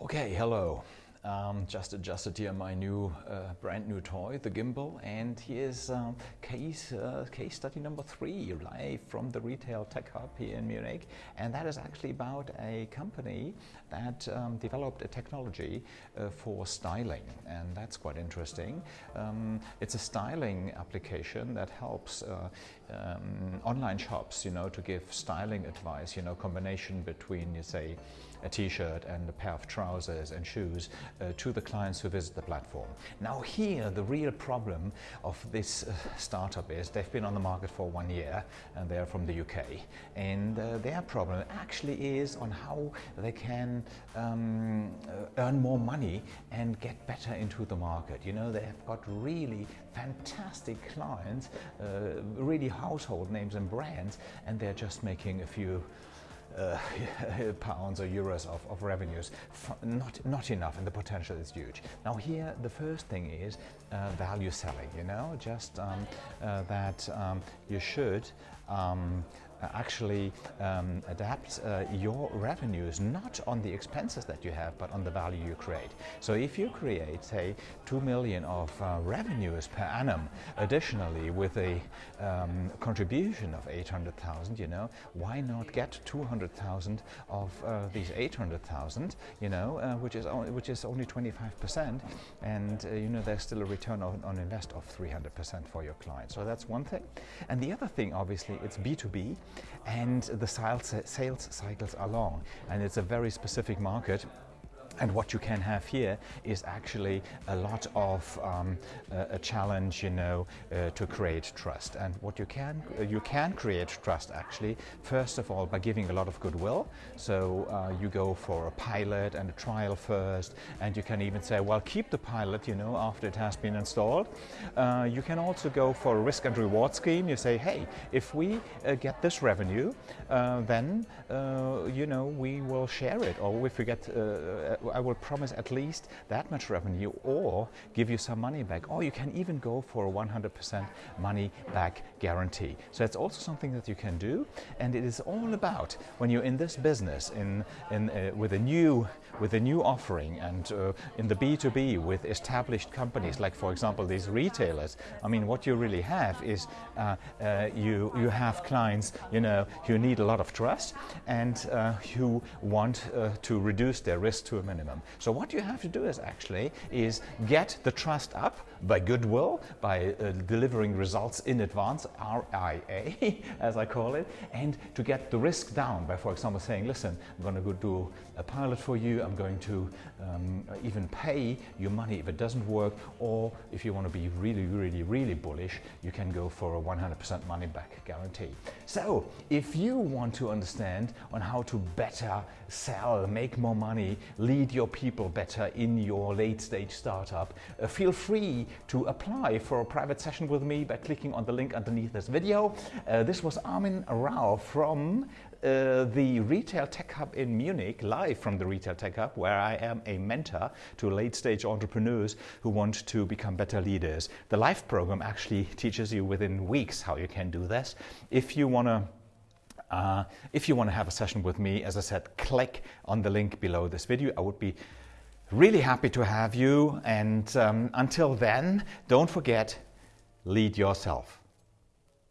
Okay, hello. Um, just adjusted here my new, uh, brand new toy, the gimbal, and here's um, case uh, case study number three, live from the Retail Tech Hub here in Munich, and that is actually about a company that um, developed a technology uh, for styling, and that's quite interesting. Um, it's a styling application that helps uh, um, online shops, you know, to give styling advice, you know, combination between, you say, a t-shirt and a pair of trousers and shoes uh, to the clients who visit the platform. Now here the real problem of this uh, startup is they've been on the market for one year and they're from the UK and uh, their problem actually is on how they can um, uh, earn more money and get better into the market. You know they have got really fantastic clients, uh, really household names and brands and they're just making a few uh, pounds or euros of, of revenues. not, not enough and the potential is huge. Now here the first thing is uh, value selling, you know, just um, uh, that um, you should um, actually um, adapt uh, your revenues not on the expenses that you have but on the value you create. So if you create say 2 million of uh, revenues per annum additionally with a um, contribution of 800,000 you know why not get 200,000 of uh, these 800,000 you know uh, which is only, which is only 25% and uh, you know there's still a return on, on invest of 300% for your client. So that's one thing. And the other thing obviously it's B2B and the sales, cycles are long and it's a very specific market and what you can have here is actually a lot of um, a challenge, you know, uh, to create trust. And what you can uh, you can create trust actually first of all by giving a lot of goodwill. So uh, you go for a pilot and a trial first, and you can even say, well, keep the pilot, you know, after it has been installed. Uh, you can also go for a risk and reward scheme. You say, hey, if we uh, get this revenue, uh, then you know we will share it, or if we get I will promise at least that much revenue or give you some money back. Or you can even go for a 100% money back guarantee. So that's also something that you can do. And it is all about when you're in this business in, in, uh, with, a new, with a new offering and uh, in the B2B with established companies, like for example, these retailers. I mean, what you really have is uh, uh you, you have clients, you know, who need a lot of trust and uh, who want uh, to reduce their risk to a minimum minimum. So what you have to do is actually is get the trust up by goodwill, by uh, delivering results in advance, RIA as I call it, and to get the risk down by for example saying listen I'm going to go do a pilot for you, I'm going to um, even pay your money if it doesn't work or if you want to be really really really bullish you can go for a 100% money back guarantee. So if you want to understand on how to better sell, make more money, lead your people better in your late stage startup, uh, feel free to apply for a private session with me by clicking on the link underneath this video. Uh, this was Armin Rao from uh, the Retail Tech Hub in Munich, live from the Retail Tech Hub, where I am a mentor to late stage entrepreneurs who want to become better leaders. The live program actually teaches you within weeks how you can do this. If you want to uh, if you want to have a session with me, as I said, click on the link below this video. I would be really happy to have you. And um, until then, don't forget, lead yourself.